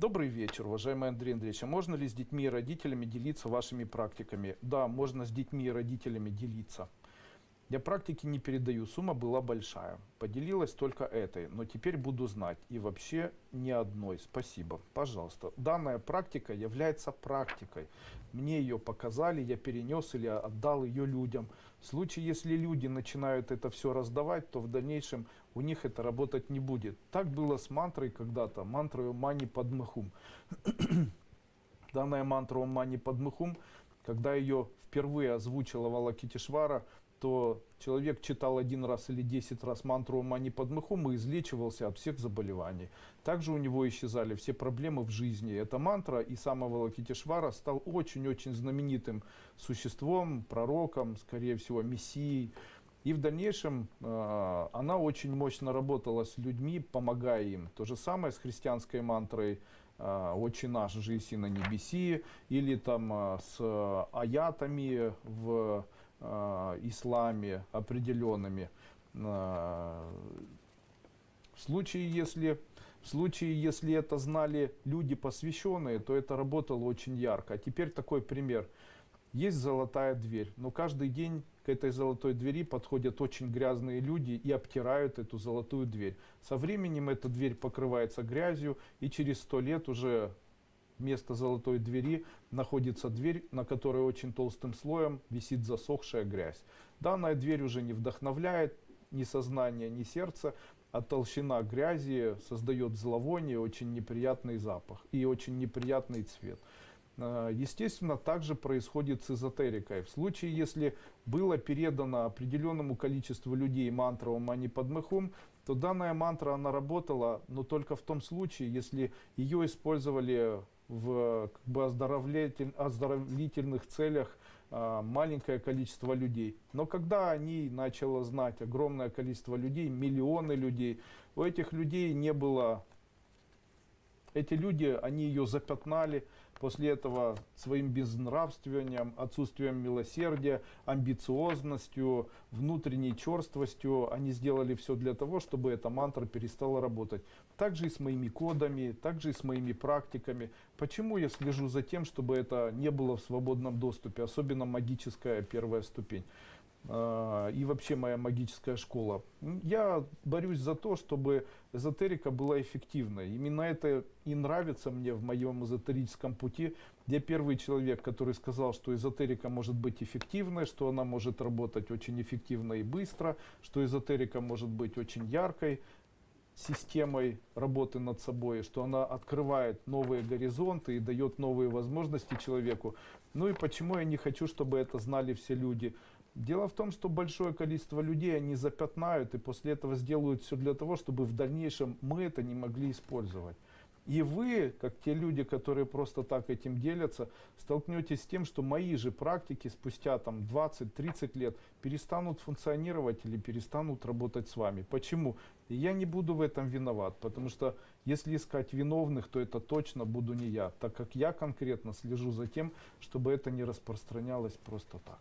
Добрый вечер, уважаемый Андрей Андреевич. А можно ли с детьми и родителями делиться вашими практиками? Да, можно с детьми и родителями делиться. Я практики не передаю, сумма была большая. Поделилась только этой, но теперь буду знать. И вообще ни одной. Спасибо. Пожалуйста. Данная практика является практикой. Мне ее показали, я перенес или отдал ее людям. В случае, если люди начинают это все раздавать, то в дальнейшем у них это работать не будет. Так было с мантрой когда-то, мантрой Мани Падмахум. Данная мантра Мани Падмахум, когда ее впервые озвучила Валакитишвара, то человек читал один раз или десять раз мантру Мани Падмахум и излечивался от всех заболеваний. Также у него исчезали все проблемы в жизни. Эта мантра и самого Лакитишвара стал очень-очень знаменитым существом, пророком, скорее всего, мессией. И в дальнейшем э, она очень мощно работала с людьми, помогая им. То же самое с христианской мантрой э, «Отче наш, жиси на небеси» или там э, с аятами в э, исламе определенными. Э, в случае, если, в случае, если это знали люди посвященные, то это работало очень ярко. А теперь такой пример. Есть золотая дверь, но каждый день к этой золотой двери подходят очень грязные люди и обтирают эту золотую дверь. Со временем эта дверь покрывается грязью, и через сто лет уже вместо золотой двери находится дверь, на которой очень толстым слоем висит засохшая грязь. Данная дверь уже не вдохновляет ни сознание, ни сердце, а толщина грязи создает зловоние, очень неприятный запах и очень неприятный цвет. А, естественно, также происходит с эзотерикой. В случае, если было передано определенному количеству людей мантра Мани Падмахум, то данная мантра, она работала, но только в том случае, если ее использовали в как бы, оздоровлитель, оздоровительных целях а, маленькое количество людей. Но когда они начало знать огромное количество людей, миллионы людей, у этих людей не было эти люди, они ее запятнали после этого своим безнравствованием, отсутствием милосердия, амбициозностью, внутренней черствостью. Они сделали все для того, чтобы эта мантра перестала работать. Также и с моими кодами, также и с моими практиками. Почему я слежу за тем, чтобы это не было в свободном доступе, особенно магическая первая ступень? А, и вообще моя магическая школа. Я борюсь за то, чтобы эзотерика была эффективной. Именно это и нравится мне в моем эзотерическом пути. Я первый человек, который сказал, что эзотерика может быть эффективной, что она может работать очень эффективно и быстро, что эзотерика может быть очень яркой системой работы над собой, что она открывает новые горизонты и дает новые возможности человеку. Ну и почему я не хочу, чтобы это знали все люди? Дело в том, что большое количество людей они запятнают и после этого сделают все для того, чтобы в дальнейшем мы это не могли использовать. И вы, как те люди, которые просто так этим делятся, столкнетесь с тем, что мои же практики спустя там 20-30 лет перестанут функционировать или перестанут работать с вами. Почему? Я не буду в этом виноват, потому что если искать виновных, то это точно буду не я, так как я конкретно слежу за тем, чтобы это не распространялось просто так.